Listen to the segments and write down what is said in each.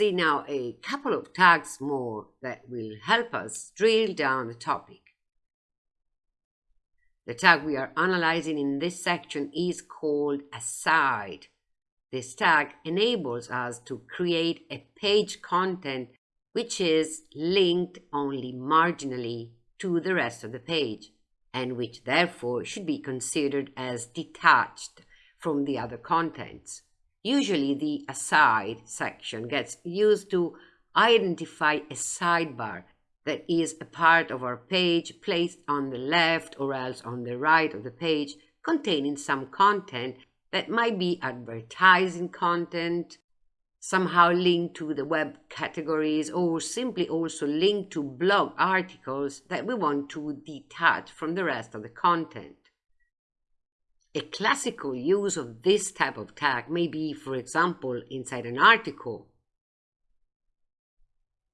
see now a couple of tags more that will help us drill down the topic. The tag we are analyzing in this section is called aside. This tag enables us to create a page content which is linked only marginally to the rest of the page and which therefore should be considered as detached from the other contents. Usually the aside section gets used to identify a sidebar that is a part of our page placed on the left or else on the right of the page containing some content that might be advertising content, somehow linked to the web categories or simply also linked to blog articles that we want to detach from the rest of the content. A classical use of this type of tag may be, for example, inside an article.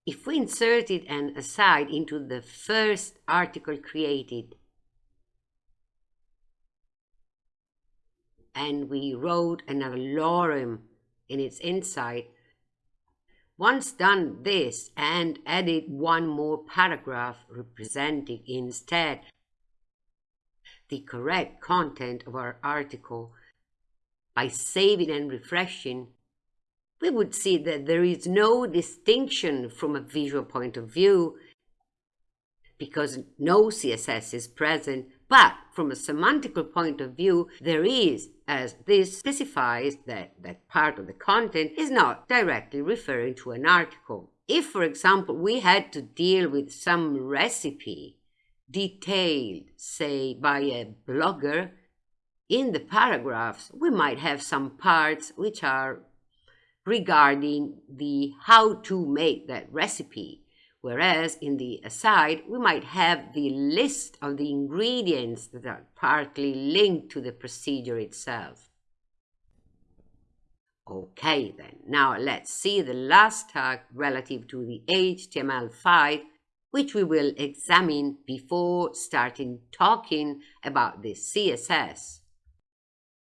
If we inserted an aside into the first article created and we wrote another lorem in its inside, once done this and added one more paragraph representing instead the correct content of our article by saving and refreshing, we would see that there is no distinction from a visual point of view because no CSS is present, but from a semantical point of view, there is, as this specifies that that part of the content is not directly referring to an article. If, for example, we had to deal with some recipe detailed, say, by a blogger, in the paragraphs, we might have some parts which are regarding the how to make that recipe. Whereas in the aside, we might have the list of the ingredients that are partly linked to the procedure itself. Okay then, now let's see the last tag relative to the HTML5 which we will examine before starting talking about the CSS.